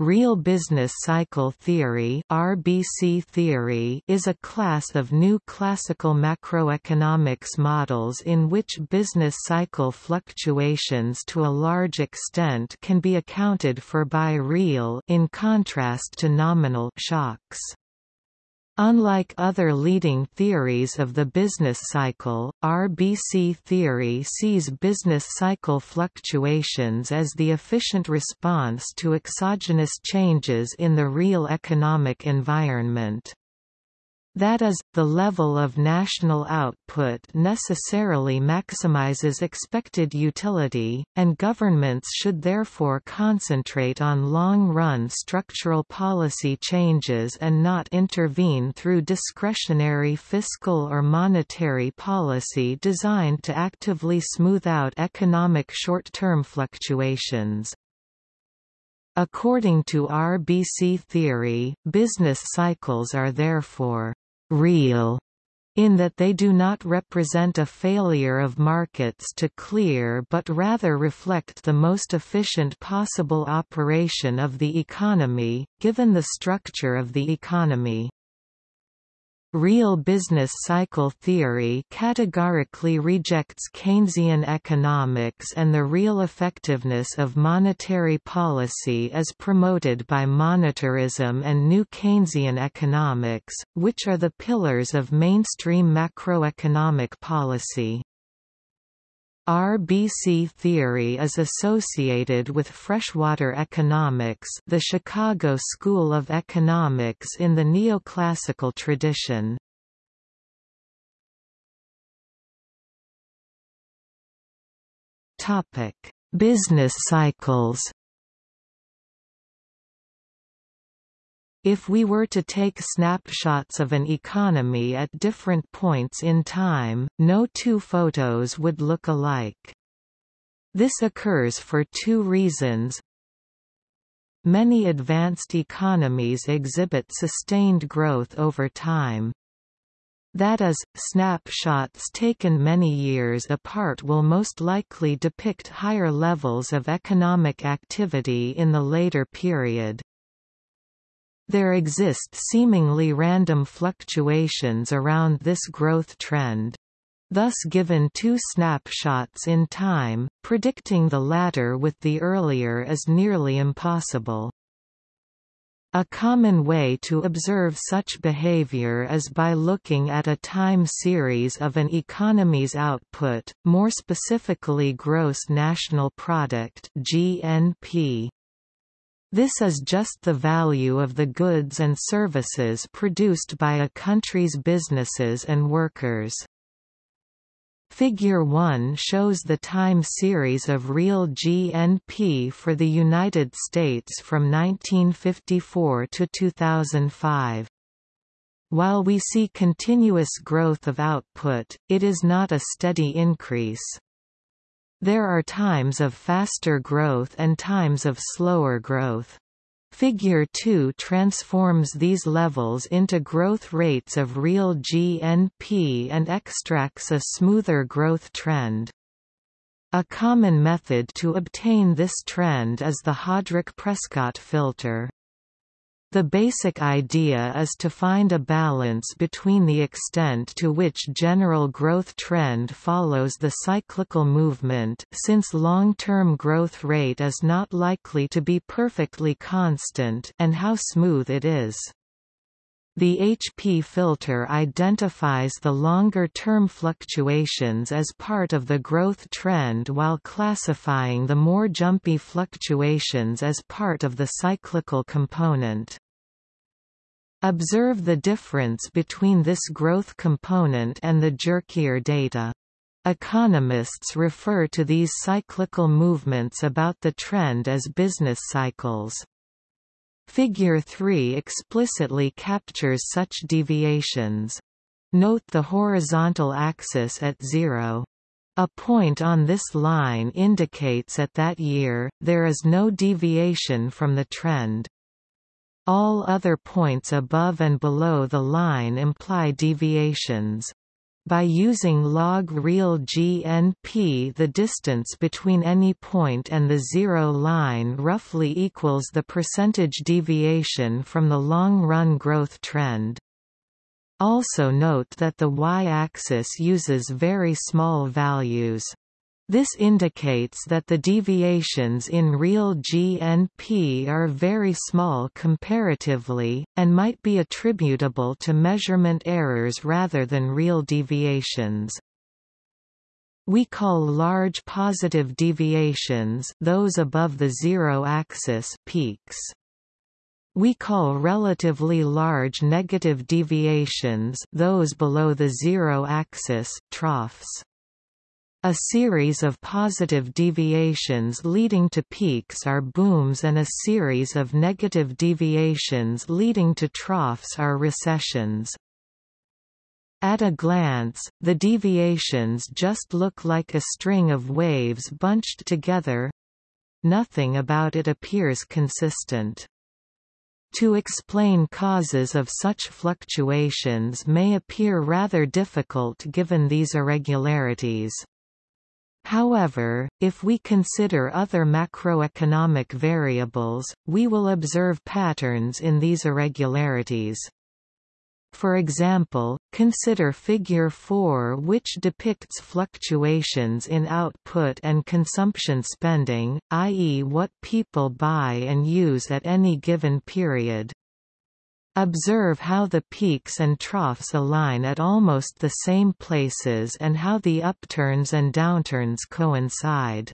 Real business cycle theory (RBC theory) is a class of new classical macroeconomics models in which business cycle fluctuations to a large extent can be accounted for by real in contrast to nominal shocks. Unlike other leading theories of the business cycle, RBC theory sees business cycle fluctuations as the efficient response to exogenous changes in the real economic environment. That is, the level of national output necessarily maximizes expected utility, and governments should therefore concentrate on long-run structural policy changes and not intervene through discretionary fiscal or monetary policy designed to actively smooth out economic short-term fluctuations. According to RBC theory, business cycles are therefore real in that they do not represent a failure of markets to clear but rather reflect the most efficient possible operation of the economy, given the structure of the economy. Real business cycle theory categorically rejects Keynesian economics and the real effectiveness of monetary policy as promoted by monetarism and new Keynesian economics, which are the pillars of mainstream macroeconomic policy. RBC theory is associated with freshwater economics the Chicago School of Economics in the neoclassical tradition. Business cycles If we were to take snapshots of an economy at different points in time, no two photos would look alike. This occurs for two reasons. Many advanced economies exhibit sustained growth over time. That is, snapshots taken many years apart will most likely depict higher levels of economic activity in the later period. There exist seemingly random fluctuations around this growth trend. Thus given two snapshots in time, predicting the latter with the earlier is nearly impossible. A common way to observe such behavior is by looking at a time series of an economy's output, more specifically gross national product (GNP). This is just the value of the goods and services produced by a country's businesses and workers. Figure 1 shows the time series of real GNP for the United States from 1954 to 2005. While we see continuous growth of output, it is not a steady increase. There are times of faster growth and times of slower growth. Figure 2 transforms these levels into growth rates of real GNP and extracts a smoother growth trend. A common method to obtain this trend is the Hodrick-Prescott filter. The basic idea is to find a balance between the extent to which general growth trend follows the cyclical movement since long-term growth rate is not likely to be perfectly constant and how smooth it is. The HP filter identifies the longer-term fluctuations as part of the growth trend while classifying the more jumpy fluctuations as part of the cyclical component. Observe the difference between this growth component and the jerkier data. Economists refer to these cyclical movements about the trend as business cycles. Figure 3 explicitly captures such deviations. Note the horizontal axis at zero. A point on this line indicates at that year, there is no deviation from the trend. All other points above and below the line imply deviations. by using log real GNP the distance between any point and the zero line roughly equals the percentage deviation from the long-run growth trend. Also note that the y-axis uses very small values. This indicates that the deviations in real GNP are very small comparatively, and might be attributable to measurement errors rather than real deviations. We call large positive deviations those above the zero axis peaks. We call relatively large negative deviations those below the zero axis troughs. A series of positive deviations leading to peaks are booms and a series of negative deviations leading to troughs are recessions. At a glance, the deviations just look like a string of waves bunched together. Nothing about it appears consistent. To explain causes of such fluctuations may appear rather difficult given these irregularities. However, if we consider other macroeconomic variables, we will observe patterns in these irregularities. For example, consider Figure 4 which depicts fluctuations in output and consumption spending, i.e. what people buy and use at any given period. Observe how the peaks and troughs align at almost the same places and how the upturns and downturns coincide.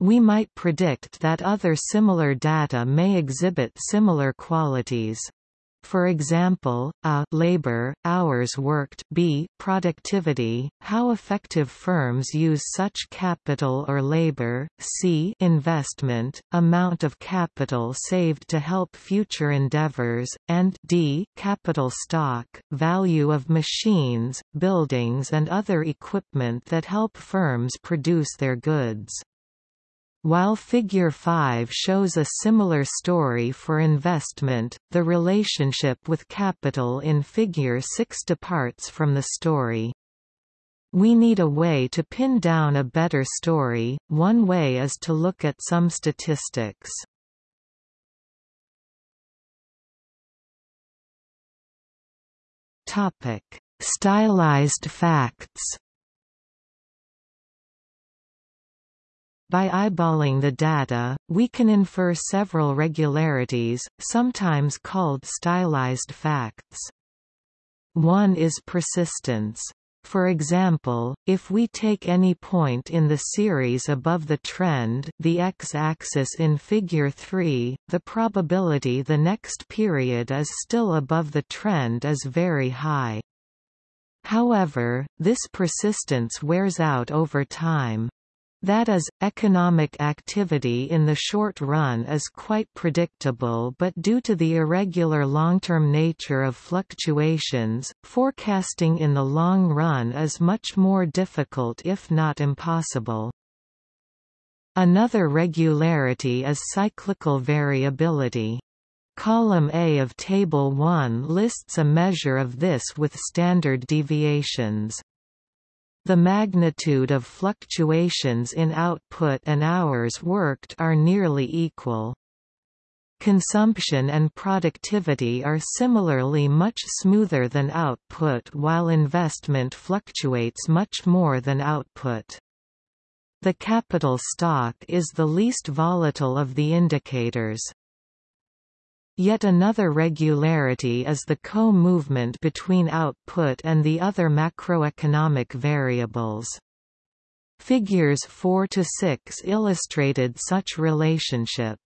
We might predict that other similar data may exhibit similar qualities. For example, a labor, hours worked b productivity, how effective firms use such capital or labor, c investment, amount of capital saved to help future endeavors, and d capital stock, value of machines, buildings and other equipment that help firms produce their goods. While Figure 5 shows a similar story for investment, the relationship with capital in Figure 6 departs from the story. We need a way to pin down a better story, one way is to look at some statistics. Stylized facts By eyeballing the data, we can infer several regularities, sometimes called stylized facts. One is persistence. For example, if we take any point in the series above the trend the x-axis in Figure 3, the probability the next period is still above the trend is very high. However, this persistence wears out over time. That is, economic activity in the short run is quite predictable but due to the irregular long-term nature of fluctuations, forecasting in the long run is much more difficult if not impossible. Another regularity is cyclical variability. Column A of Table 1 lists a measure of this with standard deviations. The magnitude of fluctuations in output and hours worked are nearly equal. Consumption and productivity are similarly much smoother than output while investment fluctuates much more than output. The capital stock is the least volatile of the indicators. Yet another regularity is the co-movement between output and the other macroeconomic variables. Figures 4 to 6 illustrated such relationship.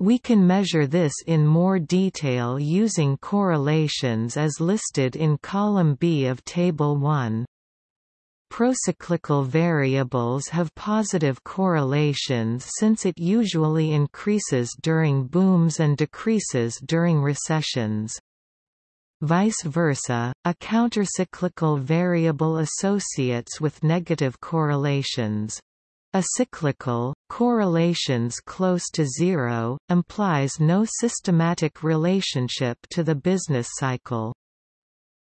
We can measure this in more detail using correlations as listed in column B of Table 1. Procyclical variables have positive correlations since it usually increases during booms and decreases during recessions. Vice versa, a countercyclical variable associates with negative correlations. A cyclical, correlations close to zero, implies no systematic relationship to the business cycle.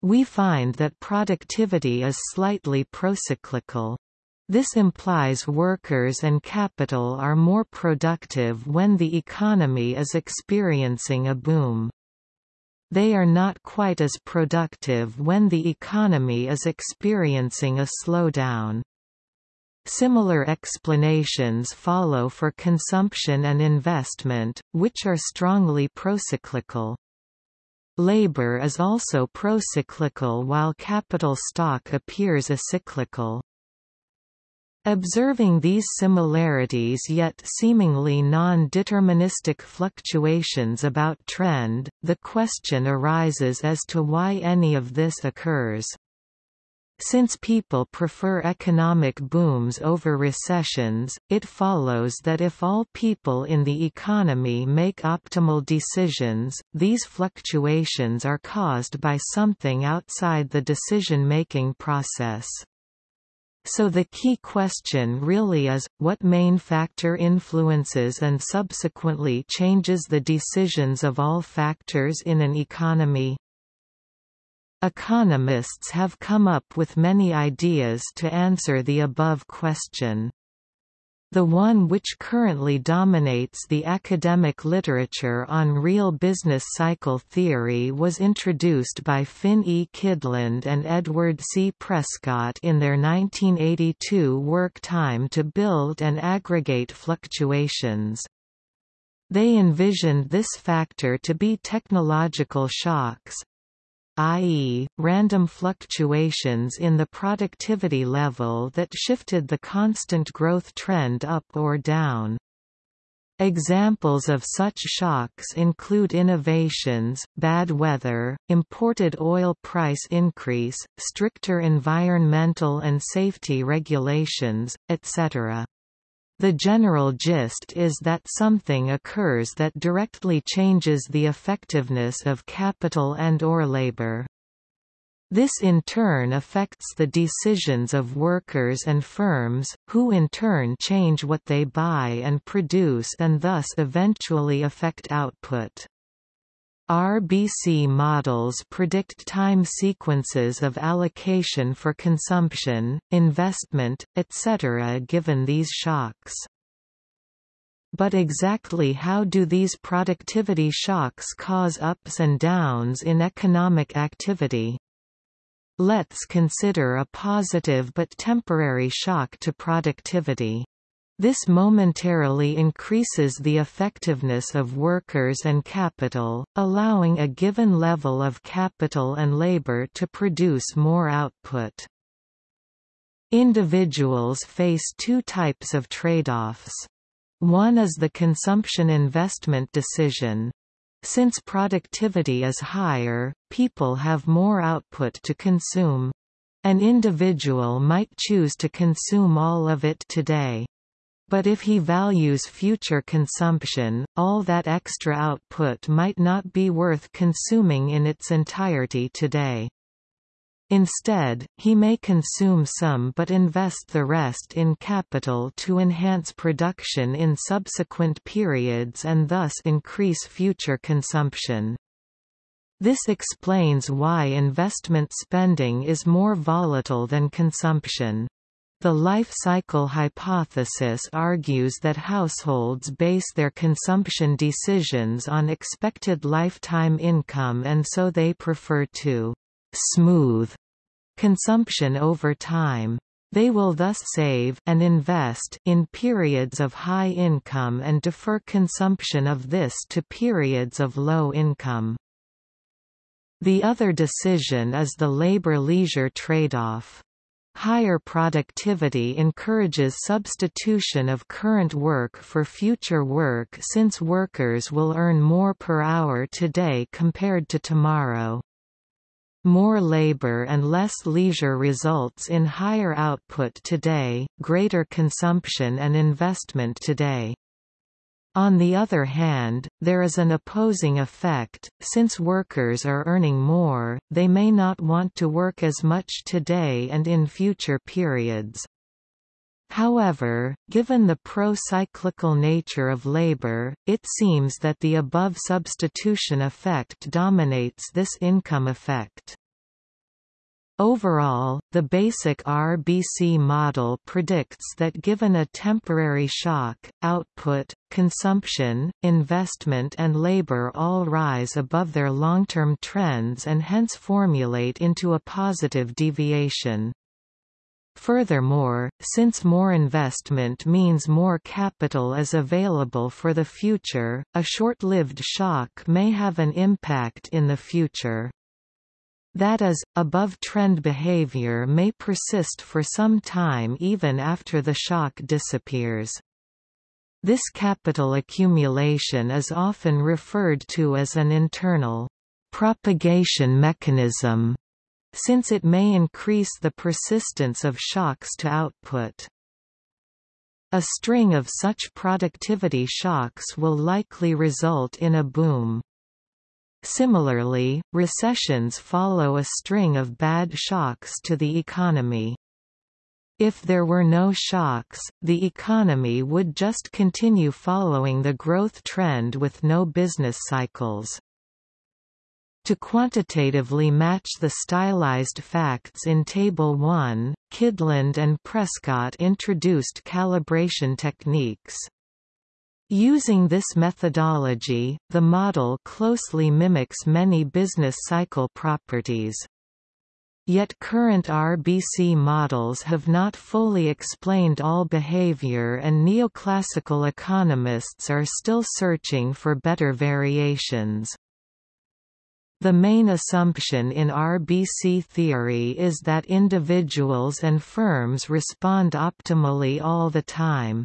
We find that productivity is slightly procyclical. This implies workers and capital are more productive when the economy is experiencing a boom. They are not quite as productive when the economy is experiencing a slowdown. Similar explanations follow for consumption and investment, which are strongly procyclical. Labor is also procyclical while capital stock appears acyclical. Observing these similarities yet seemingly non-deterministic fluctuations about trend, the question arises as to why any of this occurs. Since people prefer economic booms over recessions, it follows that if all people in the economy make optimal decisions, these fluctuations are caused by something outside the decision-making process. So the key question really is, what main factor influences and subsequently changes the decisions of all factors in an economy? Economists have come up with many ideas to answer the above question. The one which currently dominates the academic literature on real business cycle theory was introduced by Finn E. Kydland and Edward C. Prescott in their 1982 work Time to Build and Aggregate Fluctuations. They envisioned this factor to be technological shocks, i.e., random fluctuations in the productivity level that shifted the constant growth trend up or down. Examples of such shocks include innovations, bad weather, imported oil price increase, stricter environmental and safety regulations, etc. The general gist is that something occurs that directly changes the effectiveness of capital and or labor. This in turn affects the decisions of workers and firms, who in turn change what they buy and produce and thus eventually affect output. RBC models predict time sequences of allocation for consumption, investment, etc. given these shocks. But exactly how do these productivity shocks cause ups and downs in economic activity? Let's consider a positive but temporary shock to productivity. This momentarily increases the effectiveness of workers and capital, allowing a given level of capital and labor to produce more output. Individuals face two types of trade-offs. One is the consumption investment decision. Since productivity is higher, people have more output to consume. An individual might choose to consume all of it today. But if he values future consumption, all that extra output might not be worth consuming in its entirety today. Instead, he may consume some but invest the rest in capital to enhance production in subsequent periods and thus increase future consumption. This explains why investment spending is more volatile than consumption. The life cycle hypothesis argues that households base their consumption decisions on expected lifetime income and so they prefer to «smooth» consumption over time. They will thus save and invest in periods of high income and defer consumption of this to periods of low income. The other decision is the labor-leisure trade-off. Higher productivity encourages substitution of current work for future work since workers will earn more per hour today compared to tomorrow. More labor and less leisure results in higher output today, greater consumption and investment today. On the other hand, there is an opposing effect, since workers are earning more, they may not want to work as much today and in future periods. However, given the pro-cyclical nature of labor, it seems that the above substitution effect dominates this income effect. Overall, the basic RBC model predicts that given a temporary shock, output, consumption, investment and labor all rise above their long-term trends and hence formulate into a positive deviation. Furthermore, since more investment means more capital is available for the future, a short-lived shock may have an impact in the future. That is, above-trend behavior may persist for some time even after the shock disappears. This capital accumulation is often referred to as an internal propagation mechanism, since it may increase the persistence of shocks to output. A string of such productivity shocks will likely result in a boom. Similarly, recessions follow a string of bad shocks to the economy. If there were no shocks, the economy would just continue following the growth trend with no business cycles. To quantitatively match the stylized facts in Table 1, Kydland and Prescott introduced calibration techniques. Using this methodology, the model closely mimics many business cycle properties. Yet current RBC models have not fully explained all behavior and neoclassical economists are still searching for better variations. The main assumption in RBC theory is that individuals and firms respond optimally all the time.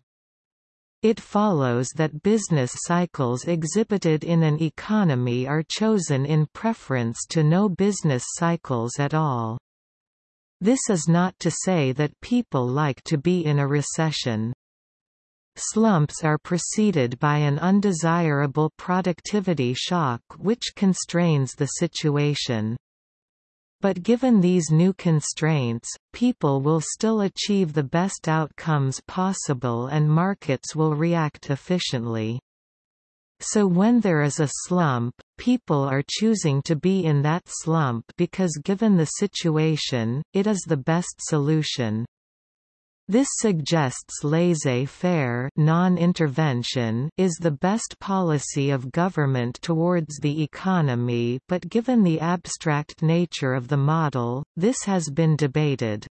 It follows that business cycles exhibited in an economy are chosen in preference to no business cycles at all. This is not to say that people like to be in a recession. Slumps are preceded by an undesirable productivity shock which constrains the situation. But given these new constraints, people will still achieve the best outcomes possible and markets will react efficiently. So when there is a slump, people are choosing to be in that slump because given the situation, it is the best solution. This suggests laissez-faire non-intervention is the best policy of government towards the economy but given the abstract nature of the model, this has been debated.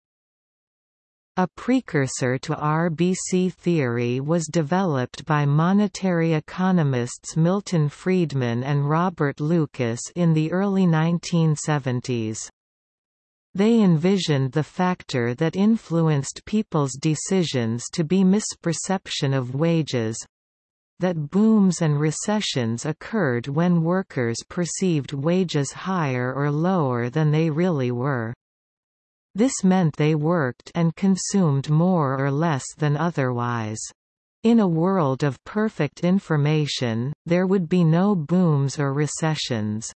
A precursor to RBC theory was developed by monetary economists Milton Friedman and Robert Lucas in the early 1970s. They envisioned the factor that influenced people's decisions to be misperception of wages that booms and recessions occurred when workers perceived wages higher or lower than they really were. This meant they worked and consumed more or less than otherwise. In a world of perfect information, there would be no booms or recessions.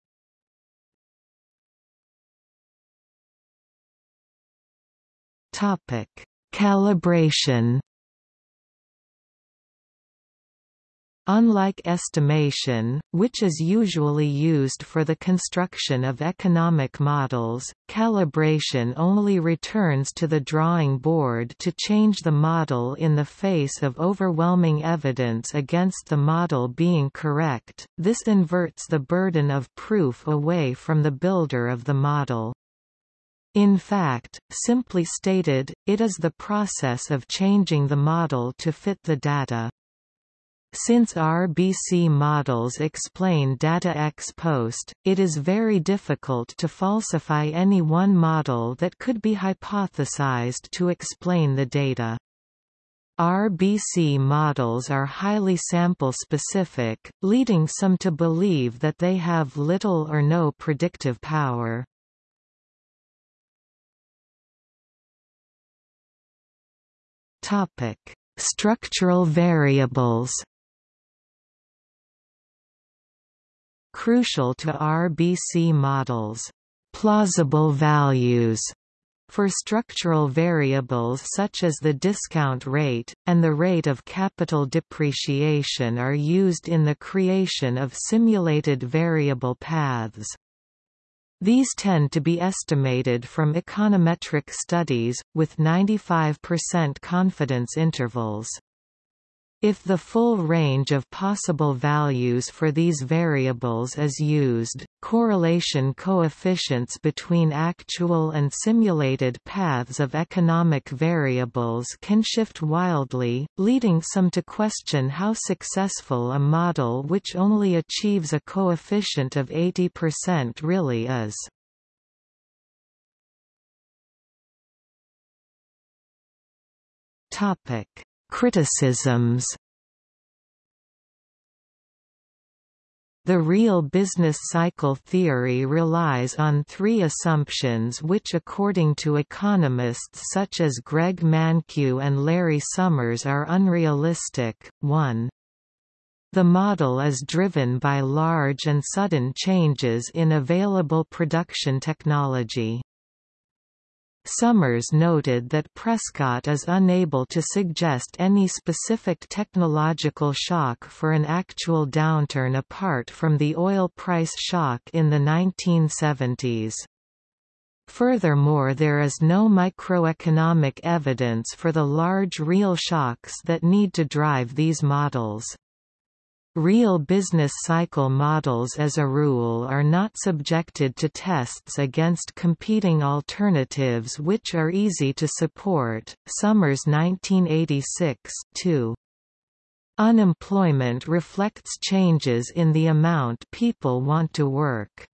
Topic: Calibration. Unlike estimation, which is usually used for the construction of economic models, calibration only returns to the drawing board to change the model in the face of overwhelming evidence against the model being correct. This inverts the burden of proof away from the builder of the model. In fact, simply stated, it is the process of changing the model to fit the data. Since RBC models explain data ex post, it is very difficult to falsify any one model that could be hypothesized to explain the data. RBC models are highly sample-specific, leading some to believe that they have little or no predictive power. Topic: Structural variables. Crucial to RBC models, plausible values for structural variables such as the discount rate, and the rate of capital depreciation are used in the creation of simulated variable paths. These tend to be estimated from econometric studies, with 95% confidence intervals. If the full range of possible values for these variables is used, correlation coefficients between actual and simulated paths of economic variables can shift wildly, leading some to question how successful a model which only achieves a coefficient of 80% really is. Criticisms The real business cycle theory relies on three assumptions which according to economists such as Greg Mankiw and Larry Summers are unrealistic. 1. The model is driven by large and sudden changes in available production technology. Summers noted that Prescott is unable to suggest any specific technological shock for an actual downturn apart from the oil price shock in the 1970s. Furthermore there is no microeconomic evidence for the large real shocks that need to drive these models. Real business cycle models as a rule are not subjected to tests against competing alternatives which are easy to support. Summers 1986 2. Unemployment reflects changes in the amount people want to work.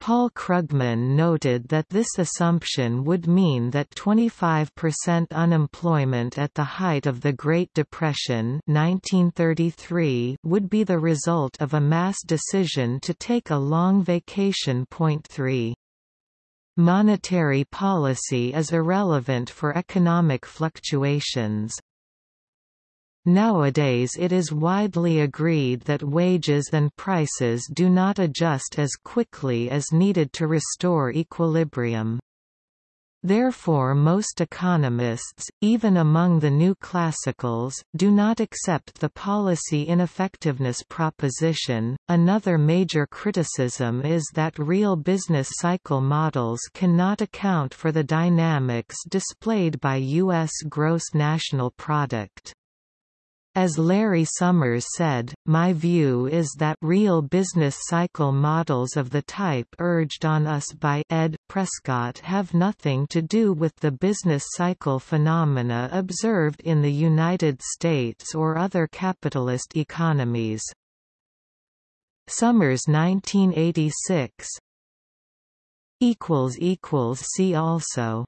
Paul Krugman noted that this assumption would mean that 25% unemployment at the height of the Great Depression 1933 would be the result of a mass decision to take a long vacation. Point 3. Monetary policy is irrelevant for economic fluctuations. Nowadays it is widely agreed that wages and prices do not adjust as quickly as needed to restore equilibrium. Therefore most economists, even among the new classicals, do not accept the policy ineffectiveness proposition. Another major criticism is that real business cycle models cannot account for the dynamics displayed by U.S. gross national product. As Larry Summers said, my view is that real business cycle models of the type urged on us by Ed. Prescott have nothing to do with the business cycle phenomena observed in the United States or other capitalist economies. Summers 1986 See also